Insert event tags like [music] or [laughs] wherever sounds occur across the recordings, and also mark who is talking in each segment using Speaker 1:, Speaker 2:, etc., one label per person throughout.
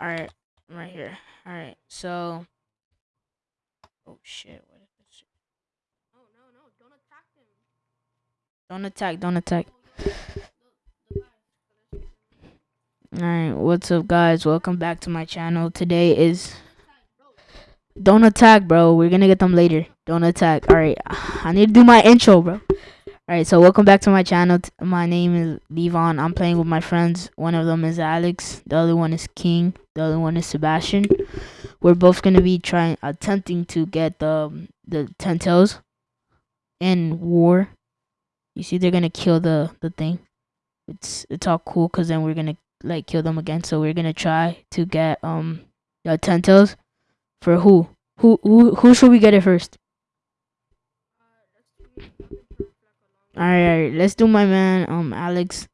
Speaker 1: All right, I'm right here. All right, so. Oh shit! What is this? Shit? Don't attack! Don't attack! Alright, what's up guys? Welcome back to my channel. Today is Don't attack, bro. We're gonna get them later. Don't attack. Alright. I need to do my intro, bro. Alright, so welcome back to my channel. My name is Levon. I'm playing with my friends. One of them is Alex. The other one is King. The other one is Sebastian. We're both gonna be trying attempting to get the the ten tails in war. You see they're gonna kill the the thing. It's it's all cool because then we're gonna like kill them again. So we're gonna try to get um the ten tails for who? Who who who should we get it first? Alright, alright, let's do my man, um Alex.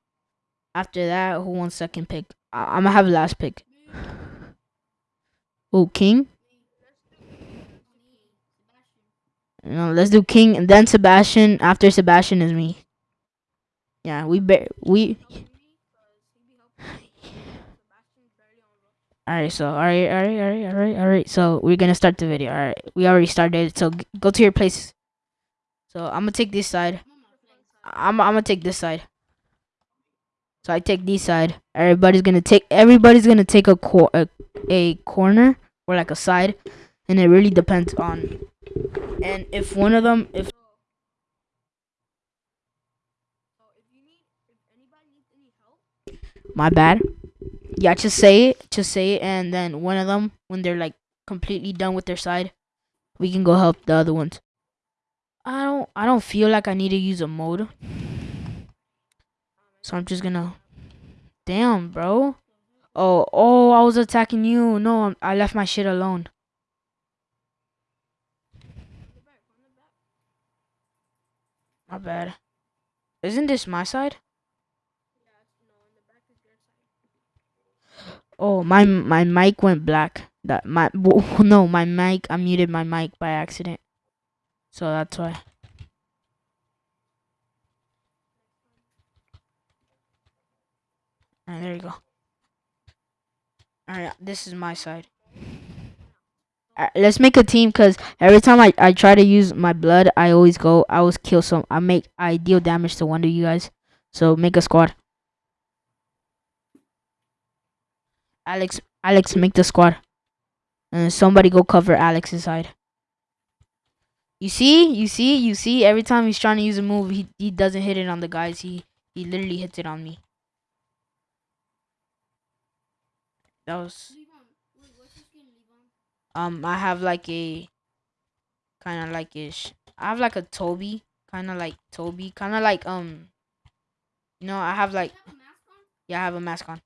Speaker 1: After that, who wants second pick? I- I'm gonna have last pick. Oh, King. No, let's do King and then Sebastian. After Sebastian is me. Yeah, we be- we Alright, so alright, alright, alright, alright, alright. So we're gonna start the video. Alright, we already started. So go to your place. So I'm gonna take this side. I'm I'm gonna take this side. So I take this side. Everybody's gonna take. Everybody's gonna take a cor a, a corner or like a side, and it really depends on. And if one of them, if my bad. Yeah, just say it. Just say it, and then one of them, when they're like completely done with their side, we can go help the other ones. I don't. I don't feel like I need to use a mode, so I'm just gonna. Damn, bro. Oh, oh, I was attacking you. No, I left my shit alone. My bad. Isn't this my side? Oh, my my mic went black. That my [laughs] no, my mic. I muted my mic by accident, so that's why. Alright, there you go. Alright, this is my side. Alright, let's make a team because every time I, I try to use my blood, I always go, I always kill some. I make, I deal damage to one of you guys. So make a squad. Alex, Alex, make the squad. And somebody go cover Alex's side. You see, you see, you see. Every time he's trying to use a move, he he doesn't hit it on the guys. He he literally hits it on me. That was um. I have like a kind of like ish. I have like a Tobi, kind of like Tobi, kind of like um. You know, I have like yeah, I have a mask on.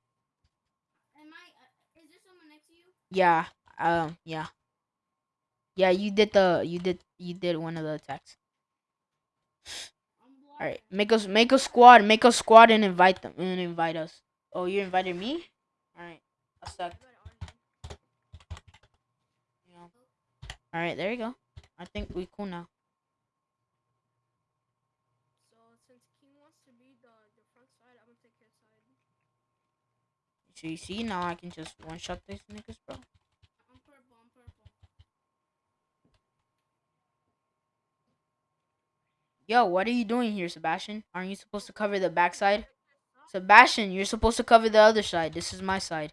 Speaker 1: Yeah, um, yeah, yeah. You did the you did you did one of the attacks. All right, make us make a squad, make a squad, and invite them and invite us. Oh, you invited me. All right, I suck. Yeah. All right, there you go. I think we cool now. So you see now I can just one shot these niggas, bro. Yo, what are you doing here, Sebastian? Aren't you supposed to cover the backside? Sebastian, you're supposed to cover the other side. This is my side.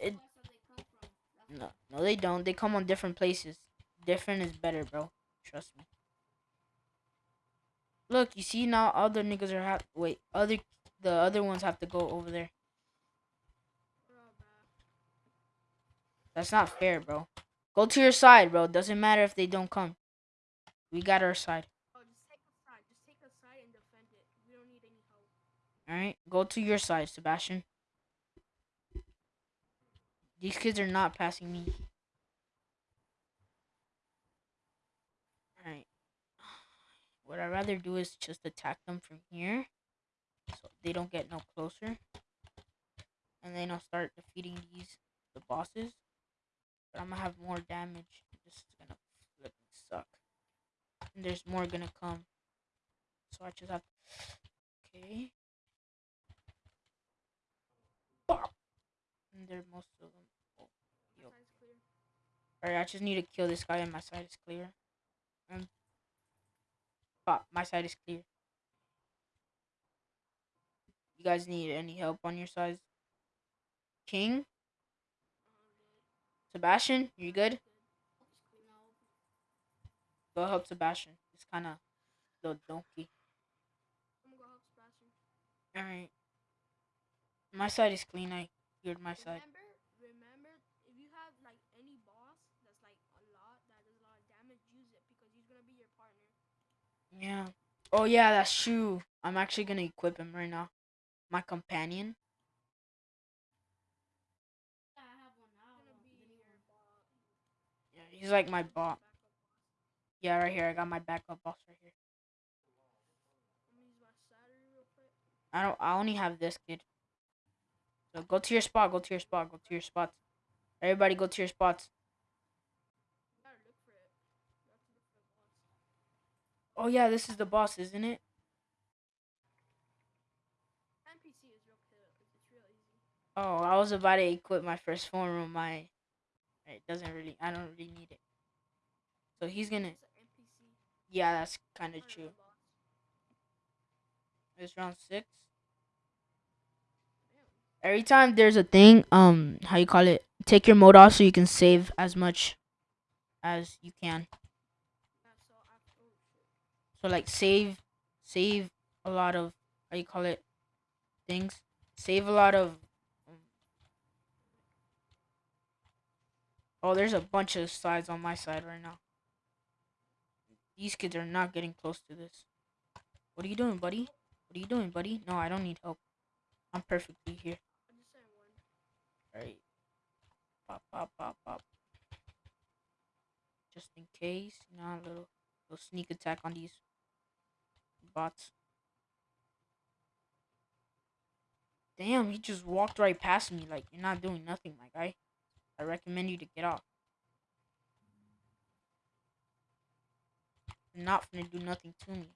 Speaker 1: It- No, no, they don't. They come on different places. Different is better, bro. Trust me. Look, you see now other niggas are have wait other the other ones have to go over there. That's not fair, bro. Go to your side, bro. Doesn't matter if they don't come. We got our side. All right, go to your side, Sebastian. These kids are not passing me. All right. What I'd rather do is just attack them from here, so they don't get no closer, and then I'll start defeating these the bosses. But I'm gonna have more damage. This is gonna suck. And there's more gonna come. So I just have. Okay. Most of them. Oh,
Speaker 2: My
Speaker 1: Yo.
Speaker 2: side's clear.
Speaker 1: Alright, I just need to kill this guy and my side is clear. Um, but my side is clear. You guys need any help on your sides? King? Sebastian? You good? Go help Sebastian. It's kind of little donkey.
Speaker 2: I'm gonna go help Sebastian.
Speaker 1: Alright. My side is clean. I cleared my side.
Speaker 2: Remember, remember, if you have like any boss that's like a lot, that does a lot of damage, use it because he's gonna be your partner.
Speaker 1: Yeah. Oh yeah, that's true. I'm actually gonna equip him right now. My companion.
Speaker 2: He's gonna be your boss.
Speaker 1: Yeah, he's like my bot.
Speaker 2: boss.
Speaker 1: Yeah, right here. I got my backup boss right here.
Speaker 2: I'm gonna use my Saturday real quick.
Speaker 1: I don't. I only have this kid. So go to your spot. Go to your spot. Go to your spots. Everybody, go to your spots.
Speaker 2: You gotta look for it. You have to look for the boss.
Speaker 1: Oh yeah, this is the boss, isn't it?
Speaker 2: NPC is real kill. It's, it's real easy.
Speaker 1: Oh, I was about to equip my first form of my. It doesn't really. I don't really need it. So he's gonna.
Speaker 2: NPC.
Speaker 1: Yeah, that's kind of true. It's round six. Every time there's a thing, um, how you call it? Take your mode off so you can save as much as you can.
Speaker 2: So
Speaker 1: like save, save a lot of how you call it? Things. Save a lot of. Oh, there's a bunch of sides on my side right now. These kids are not getting close to this. What are you doing, buddy? What are you doing, buddy? No, I don't need help. I'm perfectly here.
Speaker 2: I just said one.
Speaker 1: Alright. Pop, pop, pop, pop. Just in case, you know, a little, little sneak attack on these bots. Damn, he just walked right past me. Like, you're not doing nothing, my guy. I recommend you to get off. You're not gonna do nothing to me.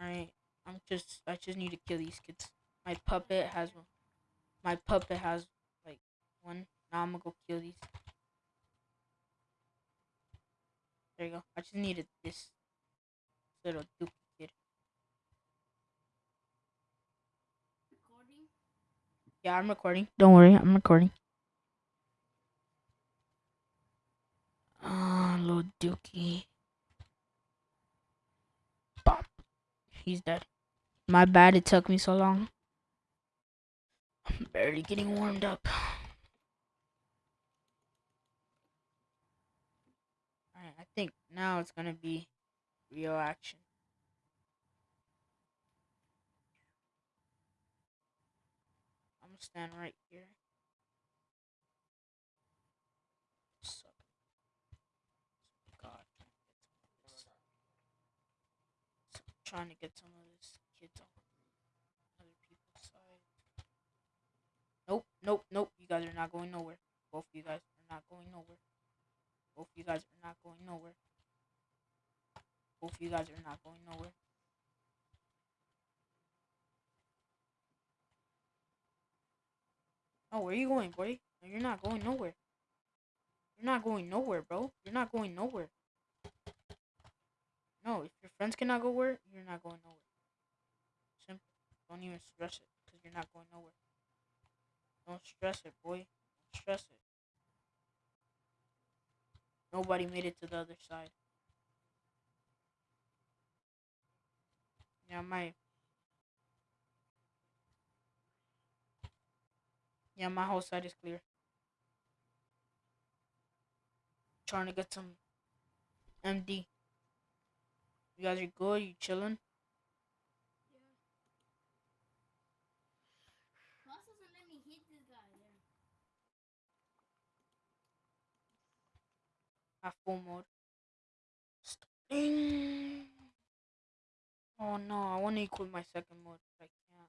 Speaker 2: Alright,
Speaker 1: I'm just, I just need to kill these kids. My puppet has one. My puppet has, like, one. Now I'm gonna go kill these. There you go. I just needed this little kid.
Speaker 2: Recording?
Speaker 1: Yeah, I'm recording. Don't worry, I'm recording. Ah, little dookie. Bop. He's dead. My bad it took me so long. I'm barely getting warmed up. Alright, I think now it's gonna be real action. I'm gonna stand right here. Trying to get some of this kids on other people's side. Nope, nope, nope. You guys are not going nowhere. Both of you guys are not going nowhere. Both of you guys are not going nowhere. Both of you guys are not going nowhere. Oh, where are you going, boy? No, you're not going nowhere. You're not going nowhere, bro. You're not going nowhere. No, if your friends cannot go where, you're not going nowhere. Simple. Don't even stress it, because you're not going nowhere. Don't stress it, boy. Don't stress it. Nobody made it to the other side. Yeah, my Yeah, my whole side is clear. Trying to get some MD. You guys are good? You chilling?
Speaker 2: Yeah.
Speaker 3: Boss doesn't let me hit this guy there.
Speaker 1: At full mode. Ding. Oh no, I want to equip my second mode, but I can't.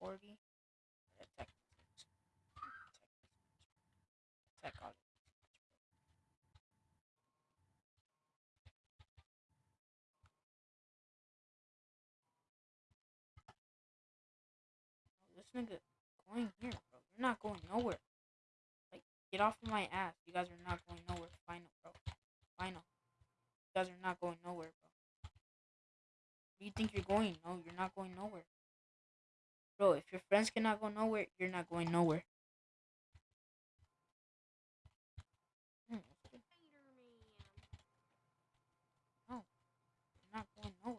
Speaker 1: 40. Attack. Attack all. nigga going here? You're not going nowhere. Like, get off of my ass. You guys are not going nowhere. Final, bro. Final. You guys are not going nowhere, bro. Where you think you're going? No, you're not going nowhere. Bro, if your friends cannot go nowhere, you're not going nowhere. Hmm,
Speaker 2: Spider-Man.
Speaker 1: You're not going nowhere.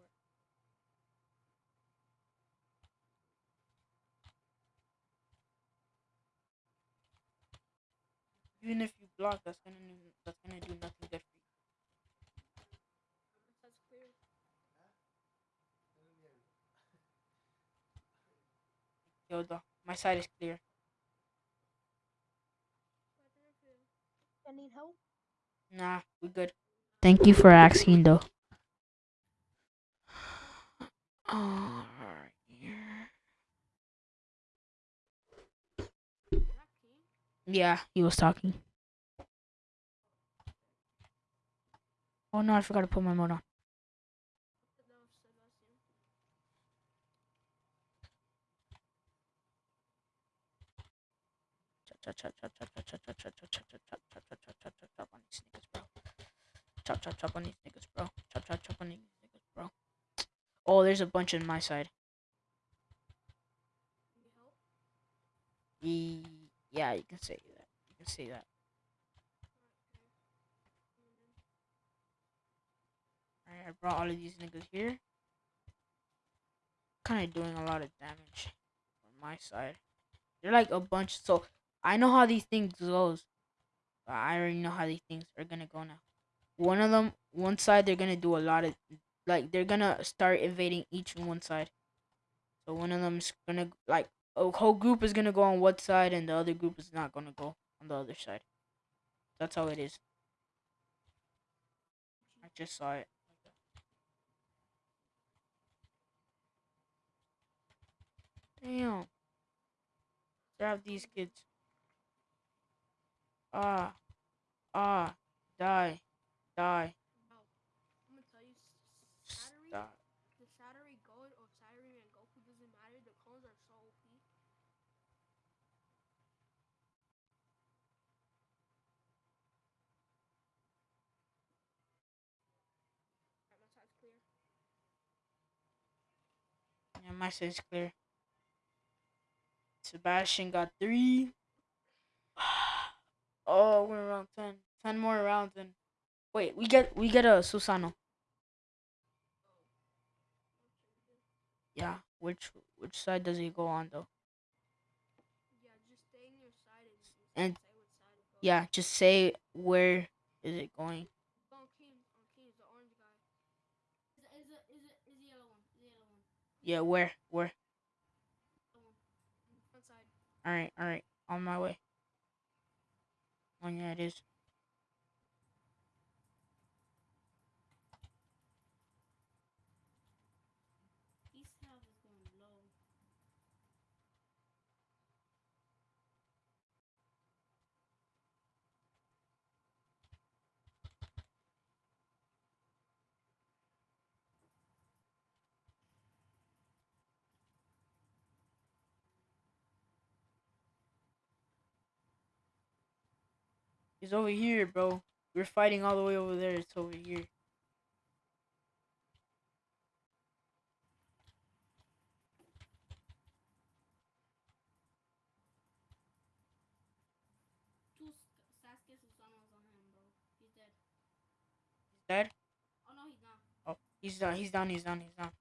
Speaker 1: Even if you block, that's gonna do, that's gonna do nothing good for you.
Speaker 2: That's clear.
Speaker 1: Yo, the, my side is clear.
Speaker 2: I need help.
Speaker 1: Nah, we good. Thank you for asking, though. Alright.
Speaker 2: Um, Is that King?
Speaker 1: Yeah, he was talking. Oh no, I forgot to put my mode on.
Speaker 2: That was Sebastian.
Speaker 1: Chop chop chop chop chop chop chop chop chop chop chop chop chop chop chop chop chop chop on these niggas, bro. Chop chop chop on these niggas, bro. Chop chop chop on these niggas, bro. Oh, there's a bunch on my side.
Speaker 2: Need help?
Speaker 1: E- yeah, you can say that. You can say that. Alright, I brought all of these niggas here. Kind of doing a lot of damage on my side. They're like a bunch. So I know how these things goes. I already know how these things are gonna go now. One of them, one side, they're gonna do a lot of, like they're gonna start invading each one side. So one of them's gonna like a whole group is gonna go on one side, and the other group is not gonna go on the other side. That's how it is. I just saw it. Damn. Grab these kids. Ah. Ah. Die. Die.
Speaker 2: Bro, I'm gonna tell you, s- Saturday,
Speaker 1: Stop.
Speaker 2: the Saturday God or Saturday and Goku doesn't matter. The clones are so OP. Alright, my side's clear.
Speaker 1: My side's clear. Sebastian got three. [sighs] Oh, we're around ten. Ten more rounds and wait, we get we get a Susano. Yeah, which which side does he go on though?
Speaker 2: Yeah, just stay in your side and,
Speaker 1: And-
Speaker 2: say side.
Speaker 1: Yeah, just say where is it going? Yeah, where? Where? Alright, alright. On my way. Oh, yeah, it is. He's over here, bro. We're fighting all the way over there. It's over here.
Speaker 3: Two Sk- Sasuke Susanos on him, bro. He's dead. Oh no, he's not.
Speaker 1: Oh, he's down. He's down. He's down. He's down.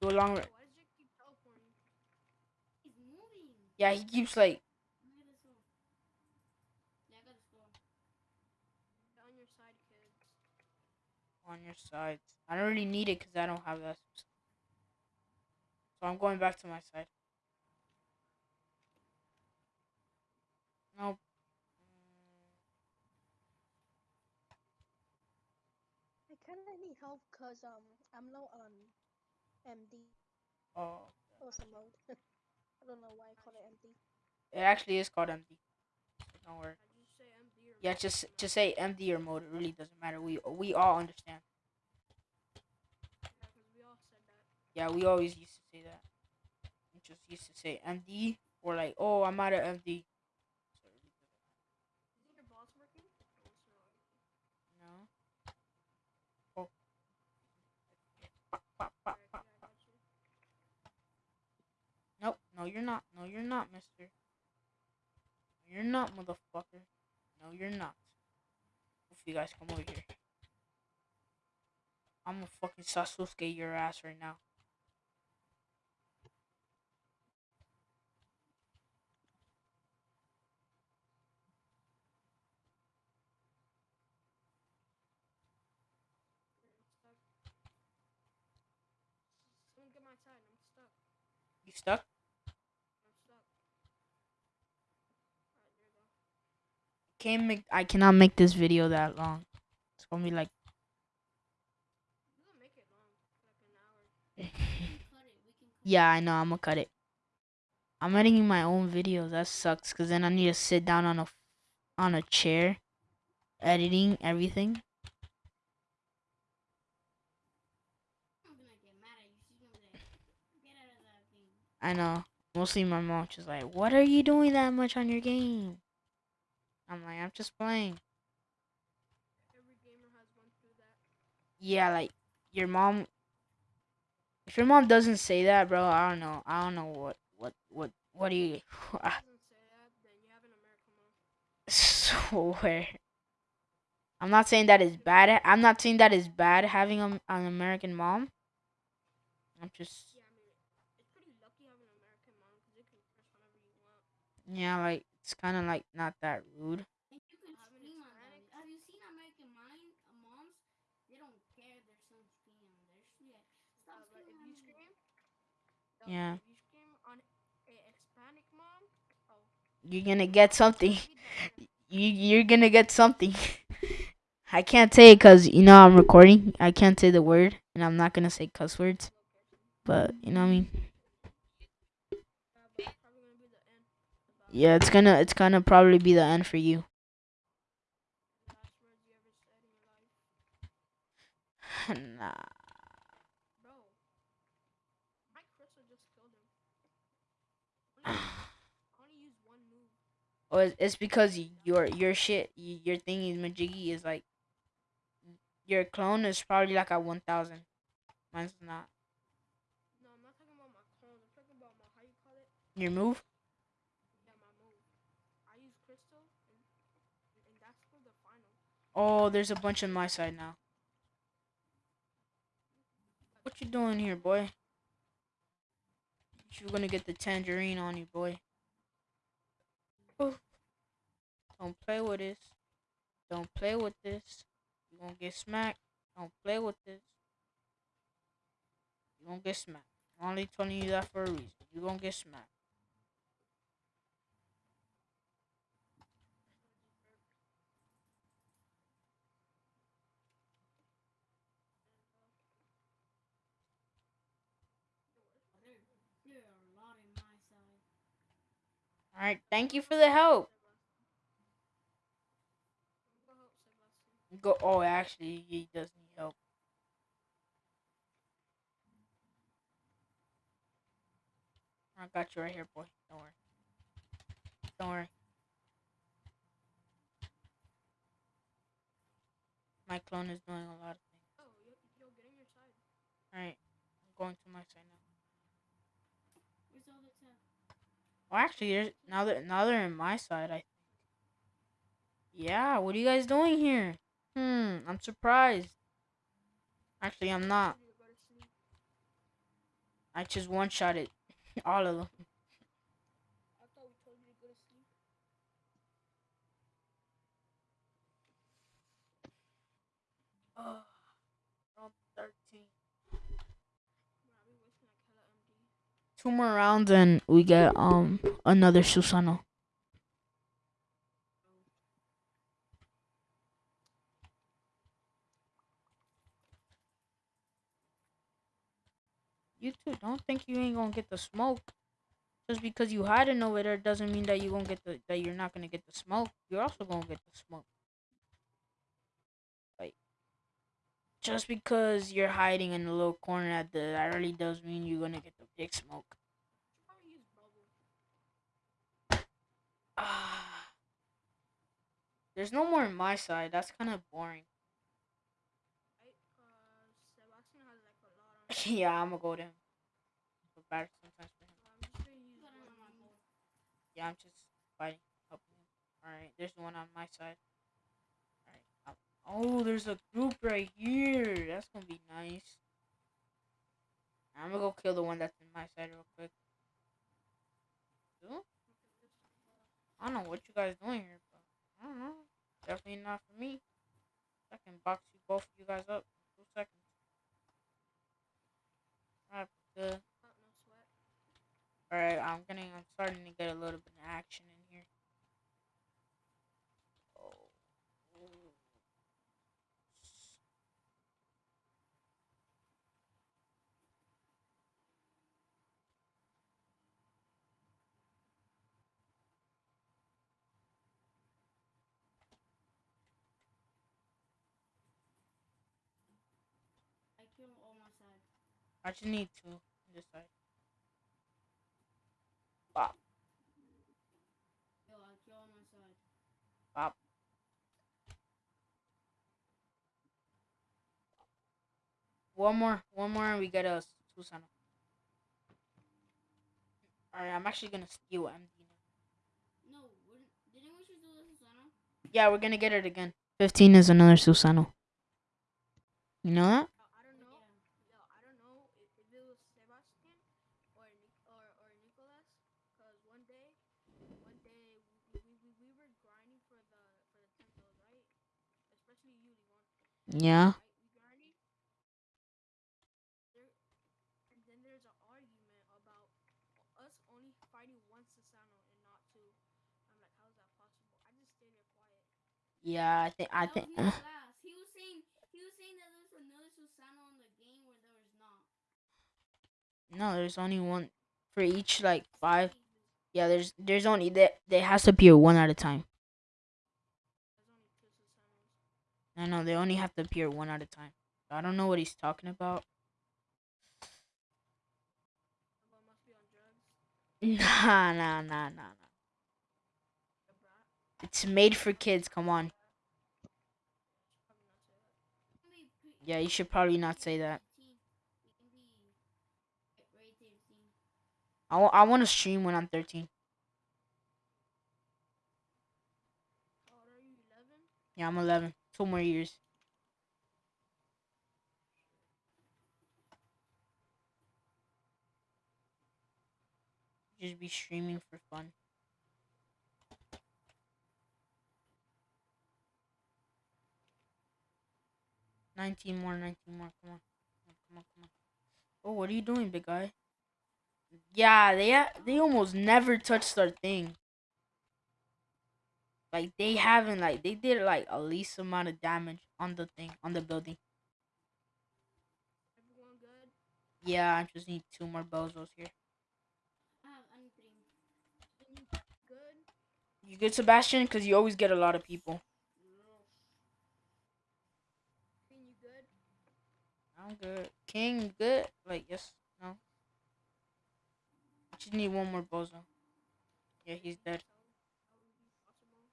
Speaker 1: Do a long.
Speaker 2: Why does Jake keep teleporting?
Speaker 3: He's moving.
Speaker 1: yeah, he keeps like.
Speaker 3: Look at this one. Yeah, I got the score.
Speaker 2: Get on your side, kids.
Speaker 1: On your sides. I don't really need it because I don't have that. So I'm going back to my side. Nope.
Speaker 4: I kind of need help because um I'm low on MD
Speaker 1: Oh,
Speaker 4: or some mode. [laughs] I don't know why I call it MD.
Speaker 1: it actually is called MD. Don't worry.
Speaker 2: Did you say MD or
Speaker 1: Yeah, just to say MD or mode. It really doesn't matter. We we all understand.
Speaker 2: Yeah, we all.
Speaker 1: Yeah, we always used to say that. It just used to say MD or like, oh, I'm out of MD. No. No, you're not. No, you're not, mister. You're not, motherfucker. No, you're not. If you guys come over here. I'm gonna fucking Sasuke your ass right now.
Speaker 2: Someone get my side. I'm stuck.
Speaker 1: You stuck?
Speaker 2: I'm stuck. Alright, there you go.
Speaker 1: Can't make. I cannot make this video that long. It's gonna be like.
Speaker 2: You can make it long, like an hour.
Speaker 3: We can cut it. We can cut
Speaker 1: Yeah, I know. I'm gonna cut it. I'm editing my own videos. That sucks. Cause then I need to sit down on a, on a chair, editing everything.
Speaker 3: I'm gonna get mad at you. She's gonna be like, get out of that game.
Speaker 1: I know. Mostly my mom just like, what are you doing that much on your game? I'm like, I'm just playing.
Speaker 2: Every gamer has gone through that.
Speaker 1: Yeah, like your mom. If your mom doesn't say that, bro, I don't know. I don't know what what what what do you
Speaker 2: If [laughs] it say that, then you have an American mom.
Speaker 1: swear. I'm not saying that is bad. I'm not saying that is bad having a, an American mom. I'm just
Speaker 2: Yeah, I mean, it's pretty lucky having an American mom because you can curse whenever you want.
Speaker 1: yeah, like it's kind of like not that rude.
Speaker 3: And you can
Speaker 2: Having
Speaker 3: scream on them.
Speaker 2: Hispanics.
Speaker 3: Have you seen American mind, uh, moms? They don't care their son screaming on their shit. Stop
Speaker 2: uh, but if
Speaker 3: screaming
Speaker 2: you
Speaker 3: on me.
Speaker 2: scream,
Speaker 1: Yeah.
Speaker 2: You scream on a Hispanic mom, oh,
Speaker 1: You're gonna get something.
Speaker 2: maybe that's it.
Speaker 1: You you're gonna get something. [laughs] I can't say it because you know I'm recording. I can't say the word, and I'm not gonna say cuss words. But you know what I mean.
Speaker 2: Yeah, but it's probably gonna be the end. About
Speaker 1: Yeah, it's gonna it's gonna probably be the end for you.
Speaker 2: the last words [laughs] you ever said in your life.
Speaker 1: nah.
Speaker 2: Bro, Mike Crystal just killed him. Only, only one move.
Speaker 1: Oh, it's, it's because your your shit, your thingy majiggy is like your clone is probably like at one thousand. Mine's not.
Speaker 2: No, I'm not talking about my clone. I'm talking about my, how you call it?
Speaker 1: Your move?
Speaker 2: Yeah, my move. I use Crystal, and, and that's for the final.
Speaker 1: Oh, there's a bunch on my side now. What you doing here, boy? You're gonna get the tangerine on you, boy. Don't play with this. Don't play with this. You gonna get smacked. Don't play with this. You gonna get smacked. I'm only telling you that for a reason. You gonna get smacked.
Speaker 3: There, there are a lot in my side.
Speaker 1: All right. Thank you for the help.
Speaker 2: Go.
Speaker 1: Oh, actually, he does need help. I got you right here, boy. Don't worry. Don't worry. My clone is doing a lot of things.
Speaker 2: Oh, yo, yo, get in your side.
Speaker 1: Alright, I'm going to my side now.
Speaker 3: Where's all the tech?
Speaker 1: Well, actually, there's now that now they're in my side. I think. Yeah. What are you guys doing here? Hmm. I'm surprised. Actually, I'm not. I just one shot it. [laughs] All of them.
Speaker 2: I thought we told you to go to sleep.
Speaker 1: Oh, round 13.
Speaker 2: Bro, I be wasting like hella MD.
Speaker 1: Two more rounds and we get um another Susano. You too. Don't think you ain't gonna get the smoke. Just because you hiding over there doesn't mean that you gonna get the that you're not gonna get the smoke. You're also gonna get the smoke. just because you're hiding in a little corner at the that really does mean you're gonna get the big smoke. Ah, [sighs] there's no more on my side. That's kind of boring. [laughs] Yeah, I'm gonna go to him. Sometimes for him. Yeah, I'm just fighting, helping him. All right, there's one on my side. Oh, there's a group right here. That's gonna be nice. I'm gonna go kill the one that's in my side real quick. I don't know what you guys doing here, but I don't know. Definitely not for me. I can box you both of you guys up in two seconds. Alright, good.
Speaker 2: Uh, sweat.
Speaker 1: Alright, I'm getting I'm starting to get a little bit of action in
Speaker 3: I
Speaker 1: just need two on this side. Bop,
Speaker 3: Yo, I kill all my side.
Speaker 1: bop. One more, one more, and we get a Susano. Alright, I'm actually gonna steal MD now.
Speaker 3: No, didn't we just do this, Susano?
Speaker 1: Yeah, we're gonna get it again. 15 is another Susano. You know that?
Speaker 2: Uh, I don't know. Yo, I don't know if, if it was Sebastian or Nic- or or Nicholas. Cause one day, one day we, we, we, we were grinding for the for the temples, right? Especially you, Levon.
Speaker 1: Yeah.
Speaker 2: Right? We grinding. There, and then there's an argument about us only fighting one Susano and not two. I'm like, how is that possible? I just stayed there quiet.
Speaker 1: Yeah, I think, I think.
Speaker 3: He was saying he was saying that there was another Susano in the game where there was not.
Speaker 1: No, there's only one for each, like, five. Yeah, there's there's only that there has to appear one at a time.
Speaker 2: There's only two Susanos.
Speaker 1: No, no, they only have to appear one at a time. I don't know what he's talking about. [laughs] Nah, nah, nah, nah, nah. It's made for kids. Come on. Yeah, you should probably not say that.
Speaker 3: 13. We can be right 13.
Speaker 1: I, I want to stream when I'm 13.
Speaker 2: How old are you? 11?
Speaker 1: Yeah, I'm 11. Two more years. Just be streaming for fun. Nineteen more, nineteen more. Come on, come on, come on. Oh, what are you doing, big guy? Yeah, they they almost never touched our thing. Like they haven't like they did like a least amount of damage on the thing on the building.
Speaker 2: Everyone good?
Speaker 1: Yeah, I just need two more bozos here.
Speaker 3: I have I need three.
Speaker 2: Then you good?
Speaker 1: You good, Sebastian? Cause you always get a lot of people.
Speaker 2: Good?
Speaker 1: I'm good. King, good? Like yes, no. I just need one more bozo. Yeah, he's dead.
Speaker 2: How would be possible?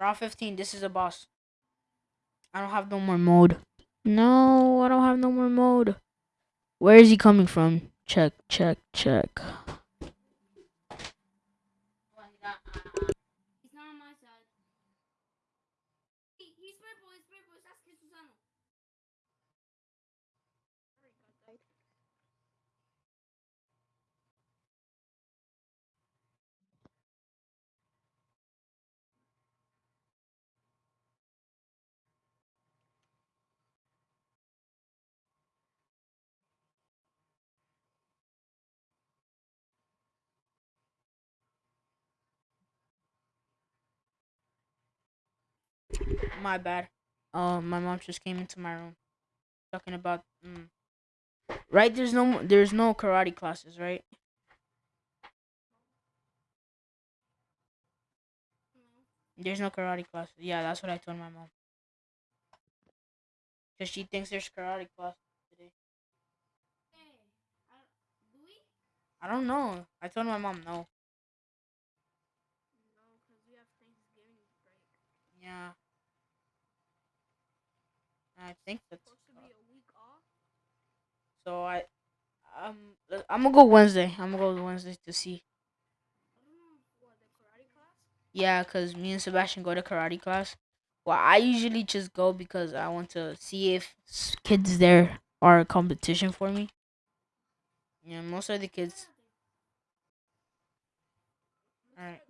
Speaker 1: Round 15, this is a boss. I don't have no more mode. No, I don't have no more mode. Where is he coming from? Check, check, check.
Speaker 3: He's not on my side. He, he's purple, he's purple, it's Sasuke Susano.
Speaker 2: Right.
Speaker 1: My bad. Oh, my mom just came into my room, talking about. Mm. Right, there's no, there's no karate classes, right? There's no karate classes. Yeah, that's what I told my mom. Cause she thinks there's karate classes today.
Speaker 3: I, do we?
Speaker 1: I don't know. I told my mom no.
Speaker 2: No, because we have Thanksgiving break.
Speaker 1: Yeah. I think that's
Speaker 2: Supposed to be a week off.
Speaker 1: so. I um I'm gonna go Wednesday. I'm gonna go Wednesday to see.
Speaker 3: I don't know.
Speaker 2: What, the karate class?
Speaker 1: Yeah, cause me and Sebastian go to karate class. Well, I usually just go because I want to see if kids there are a competition for me. Yeah, most of the kids. Alright.
Speaker 3: No,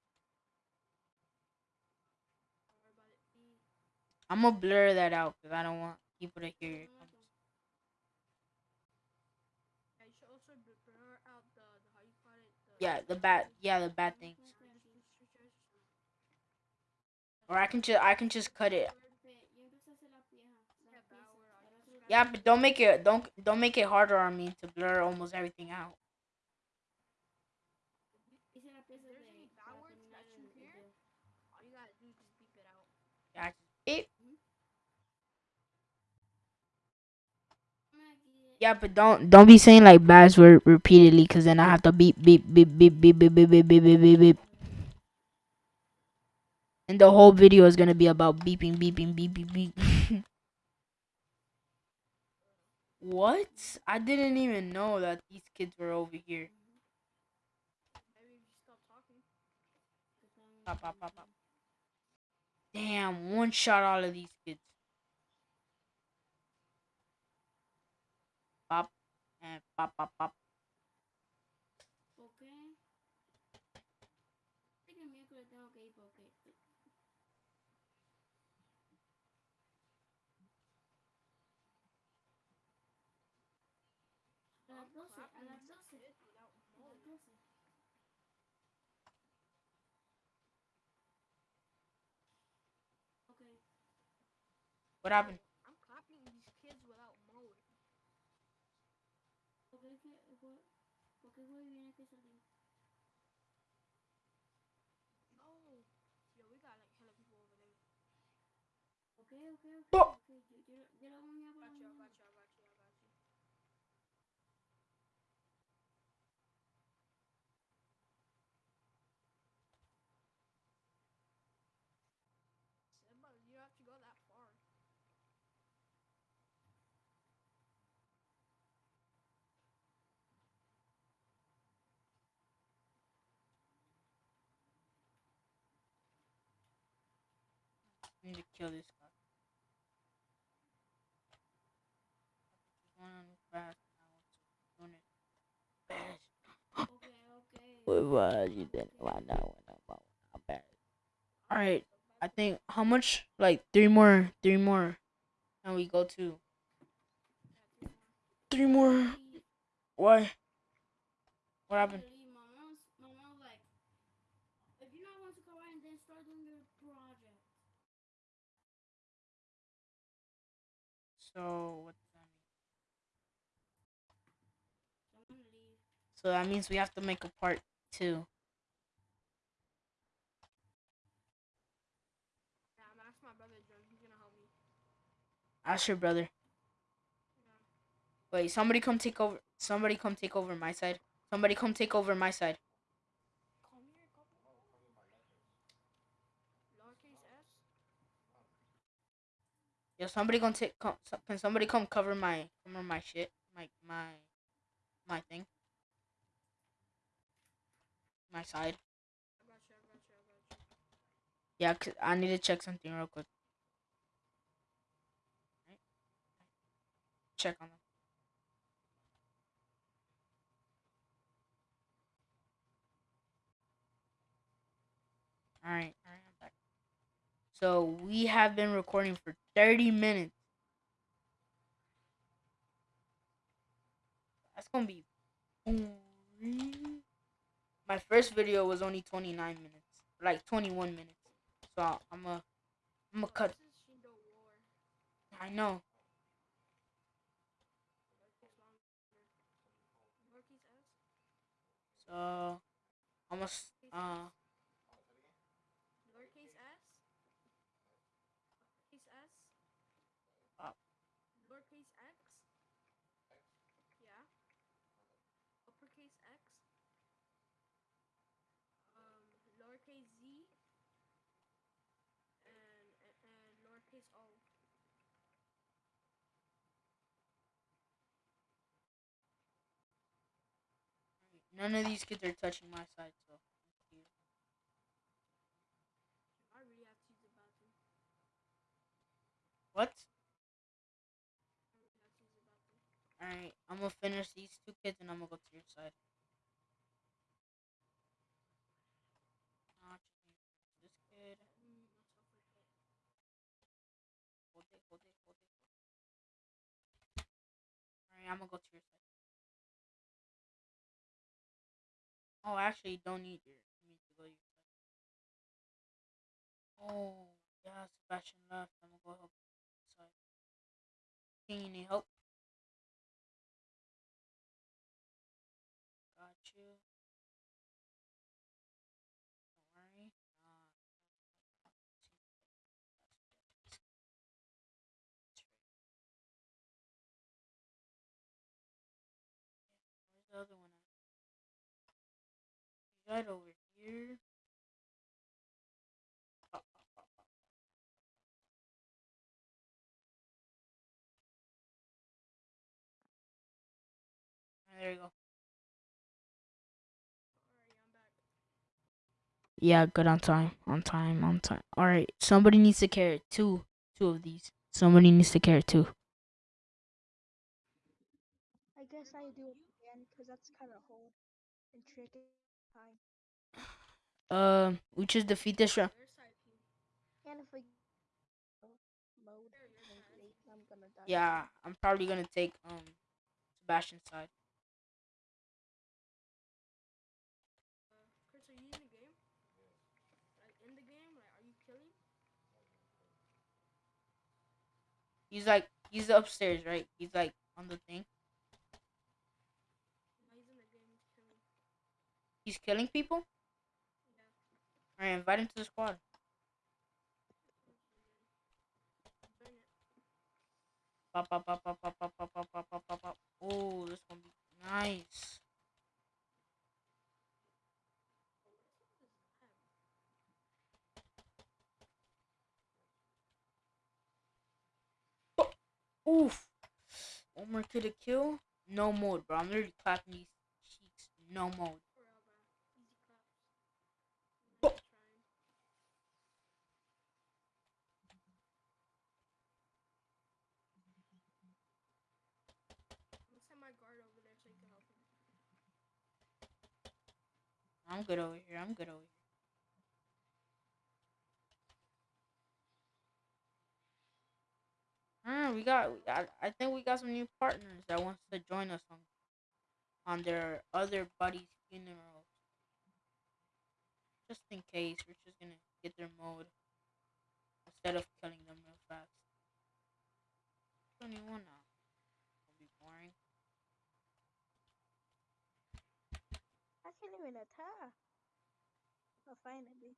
Speaker 1: I'm gonna blur that out because I don't want people to hear
Speaker 2: it.
Speaker 1: Yeah, the bad. Yeah, the bad things. Or I can just I can just cut it.
Speaker 2: Yeah,
Speaker 1: but don't make it don't don't make it harder on me to blur almost everything out. Yeah, but don't don't be saying like bad word repeatedly because then I have to beep beep beep beep beep beep beep beep beep beep beep. And the whole video is gonna be about beeping beeping beep beep beep. what? I didn't even know that these kids were over here. Pop, pop, pop. Damn, one shot all of these kids.
Speaker 3: pap, eh,
Speaker 2: pap,
Speaker 3: pap, pap.
Speaker 1: What happened?
Speaker 2: I
Speaker 1: need to kill this guy. back now to
Speaker 3: unit.
Speaker 1: Okay, okay. You didn't bad. Alright. I think how much? Like three more three more. And we go to three more Why? What happened? So
Speaker 3: So
Speaker 1: that means we have to make a part two.
Speaker 2: Ask brother
Speaker 1: your brother. Wait, somebody come take over. Somebody come take over my side. Somebody come take over my side. Yo, somebody gonna take. Come, can somebody come cover my cover my shit, my my my thing, my side.
Speaker 2: I got you, I got you, I got you.
Speaker 1: Yeah, cause I need to check something real quick. Check on them. Alright, alright, I'm back. So, we have been recording for 30 minutes. That's gonna be boring. My first video was only 29 minutes, like 21 minutes. So I'm a, I'm a cut. I know. So I'm a, s- uh, none of these kids are touching my side. So what?
Speaker 2: I really have to use the bathroom.
Speaker 1: All right, I'm gonna finish these two kids and I'm gonna go to your side. This kid. Hold it, hold it. hold it. Alright, I'm gonna go to your side. Oh, actually, don't need your. You need to go to your side. Oh, yeah, Sebastian left. I'm gonna go help side. King, you need help? Got you. Don't worry. Where's the other one at? Right over here. There you go.
Speaker 2: Alright, I'm back.
Speaker 1: Yeah, good on time. On time, on time. Alright, somebody needs to carry two. Two of these. Somebody needs to carry two.
Speaker 4: I guess I do it again because that's kind of hard and tricky.
Speaker 1: Um, uh, we just defeat this round. Yeah, I'm probably gonna take um Sebastian's side. He's like he's upstairs, right? He's like on the thing.
Speaker 2: He's killing
Speaker 1: people.
Speaker 2: Yeah.
Speaker 1: Alright, invite him to the squad. Pop, pop, pop, pop, pop, pop, pop, pop, pop, pop, pop. Oh, this gonna be nice. Oh, oof. One more to kill. No mode, bro. I'm literally clapping these cheeks. No mode.
Speaker 2: For real, bro. Easy claps.
Speaker 1: Oh.
Speaker 2: Nice trying. I'm gonna send my guard over there so you can help him.
Speaker 1: I'm good over here. I'm good over here. Ah, we got. got- I think we got some new partners that wants to join us on on their other buddies' funerals. Just in case, we're just gonna get their mode instead of killing them real fast. Twenty-one now. मिला
Speaker 2: था और finally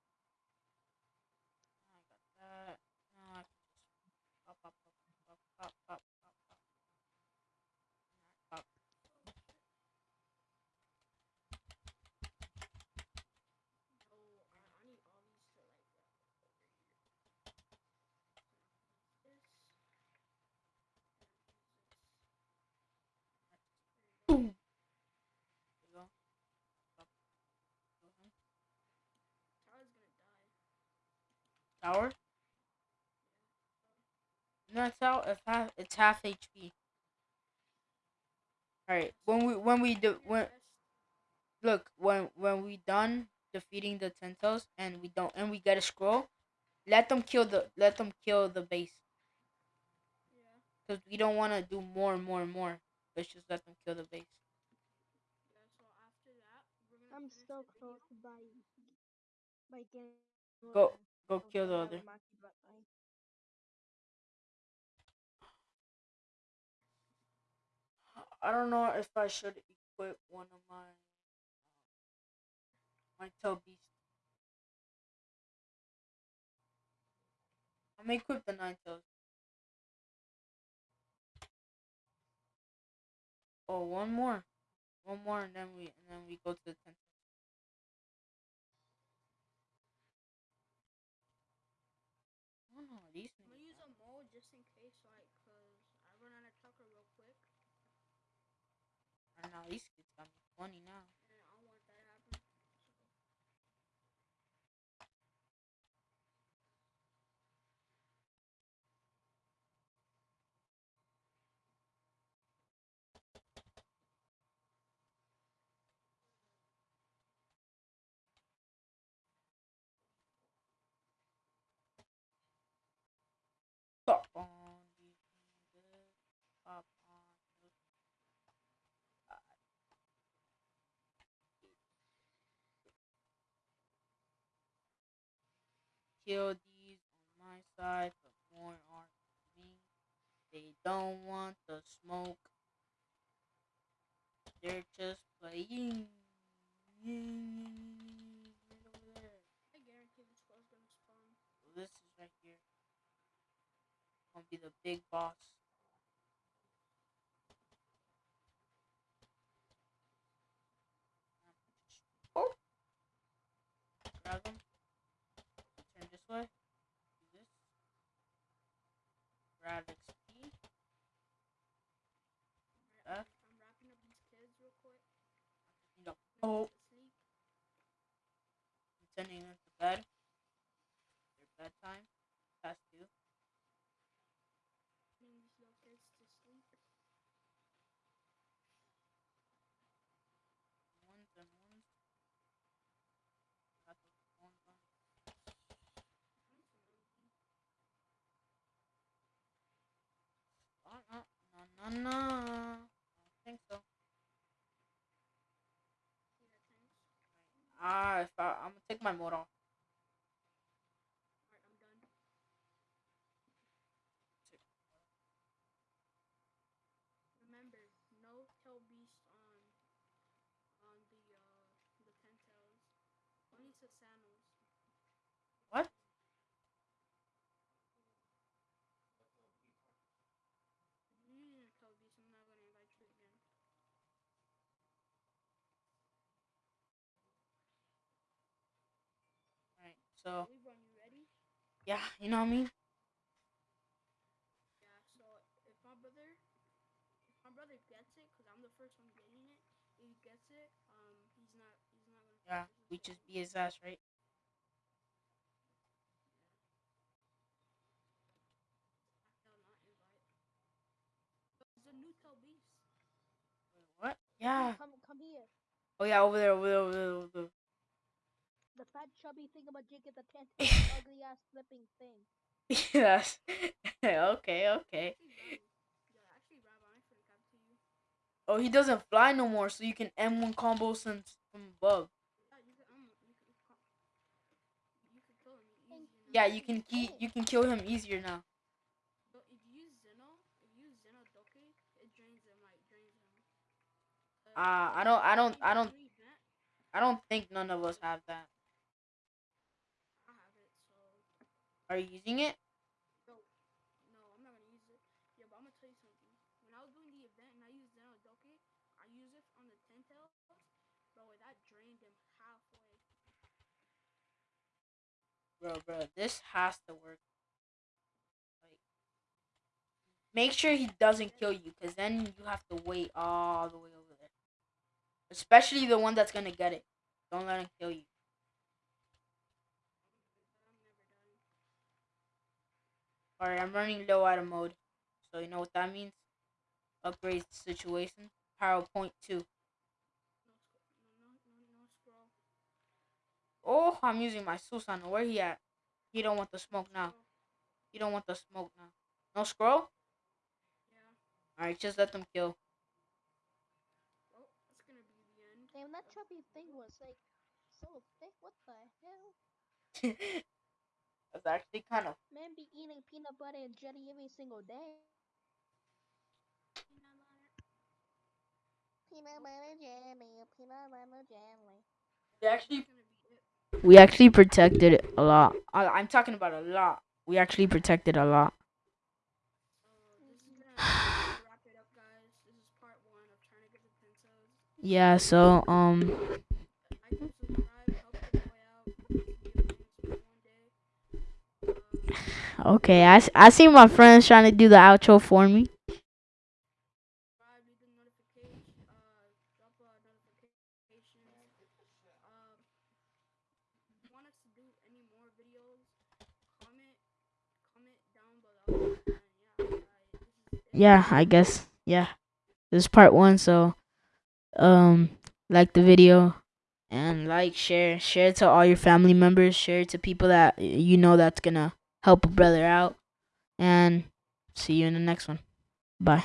Speaker 1: Tower? No, it's out. It's half. It's half HP. All right. When we when we do when look when when we done defeating the Tentos and we don't and we get a scroll, let them kill the let them kill the base
Speaker 2: Yeah.
Speaker 1: because we don't want to do more and more and more. Let's just let them kill the base.
Speaker 2: Yeah. So after that.
Speaker 4: I'm
Speaker 2: finish
Speaker 4: so close
Speaker 2: video.
Speaker 4: by by getting.
Speaker 1: Go- Go kill the
Speaker 4: the
Speaker 1: other. I don't know if I should equip one of my um, my tail beast. I'm gonna equip the nine tails. Oh, one more, one more, and then we and then we go to the ten. Oh no, these
Speaker 2: I'm gonna
Speaker 1: niggas
Speaker 2: use a mole just in case, like, cause I run out of chocolate real quick,
Speaker 1: are now these funny now. Kill these on my side, but more are me. They don't want the smoke. They're just playing. Right over there.
Speaker 2: I guarantee squad's gonna spawn.
Speaker 1: This is right here. Gonna be the big boss. Oh! Grab him. Turn this way. Do this. Grab XP.
Speaker 2: Alright,
Speaker 1: Uh.
Speaker 2: I'm wrapping up these kids real quick.
Speaker 1: You know,
Speaker 2: Put them
Speaker 1: Oh. Sending them to bed. Their bedtime. Past due.
Speaker 2: Putting these little kids to sleep.
Speaker 1: Ones and ones. Got those ones on. Oh, no, no. I think so. Ah, if I, I'm gonna take my mode off.
Speaker 2: Alright, I'm done. Remember, no tail beast on on the uh the ten tails. Only Susanos.
Speaker 1: What?
Speaker 2: If you're using a tail beast, I'm not gonna invite you again.
Speaker 1: Alright, so
Speaker 2: Libron, you ready?
Speaker 1: yeah, you know what I mean.
Speaker 2: Yeah. So if my brother, if my brother gets it, cause I'm the first one getting it. If he gets it, um, he's not, he's not gonna.
Speaker 1: Yeah, we just
Speaker 2: squad.
Speaker 1: be his ass, right?
Speaker 2: Hell, not invite. There's a new tail beast.
Speaker 1: Wait, what? Yeah.
Speaker 4: Come, come here.
Speaker 1: Oh yeah, over there, over there, over there, over there.
Speaker 4: The fat chubby thingamajig at the tent. with the [laughs] ugly ass flipping thing.
Speaker 1: yes. [laughs] okay, okay.
Speaker 2: Actually, Rab, yeah, actually, Rab, I forgot to you.
Speaker 1: Oh, he doesn't fly no more, so you can M1 combo from from above.
Speaker 2: Yeah, you could, um, you could, co- you could kill him easy.
Speaker 4: Thank
Speaker 2: now.
Speaker 1: Yeah, you can key, you can kill him easier now.
Speaker 2: But if you use Zeno, if you use Zeno Doke, it drains him, like drains him. Uh,
Speaker 1: Ah, I don't- I don't- I don't- I don't think none of us have that.
Speaker 2: I have it, so
Speaker 1: Are you using it?
Speaker 2: no, no, I'm not gonna use it. Yeah, but I'm gonna tell you something. When I was doing the event and I used Zeno Doke, I used it on the bro. That drained him halfway.
Speaker 1: Bro, bro, this has to work. Like, make sure he doesn't kill you, cause then you have to wait all the way over there. Especially the one that's gonna get it. Don't let him kill you.
Speaker 2: But I'm never done.
Speaker 1: Alright, I'm running low out of mode. So you know what that means? Upgrade situation. PowerPoint 2.
Speaker 2: No, no, no, no, no scroll.
Speaker 1: Oh, I'm using my Susano. Where he at? He don't want the smoke now. He don't want the smoke now. No scroll?
Speaker 2: Yeah.
Speaker 1: Alright, just let them kill.
Speaker 2: Well, that's gonna be the end.
Speaker 4: Damn, that chubby thing was like so thick. What the hell? [laughs]
Speaker 1: That's actually kind of.
Speaker 4: Man be eating peanut butter and jelly every single day. Peanut butter jelly, peanut butter jelly.
Speaker 1: We actually,
Speaker 2: That's gonna be it.
Speaker 1: we actually protected it a lot. I, I'm talking about a lot. We actually protected a lot. Yeah, so
Speaker 2: this is
Speaker 1: okay. I, I see my friends trying to do the outro for me.
Speaker 2: yeah.
Speaker 1: I guess. Yeah. This is part one. So um, like the video. And like, share, share it to all your family members. Share it to people that you know that's gonna help a brother out. And see you in the next one. Bye.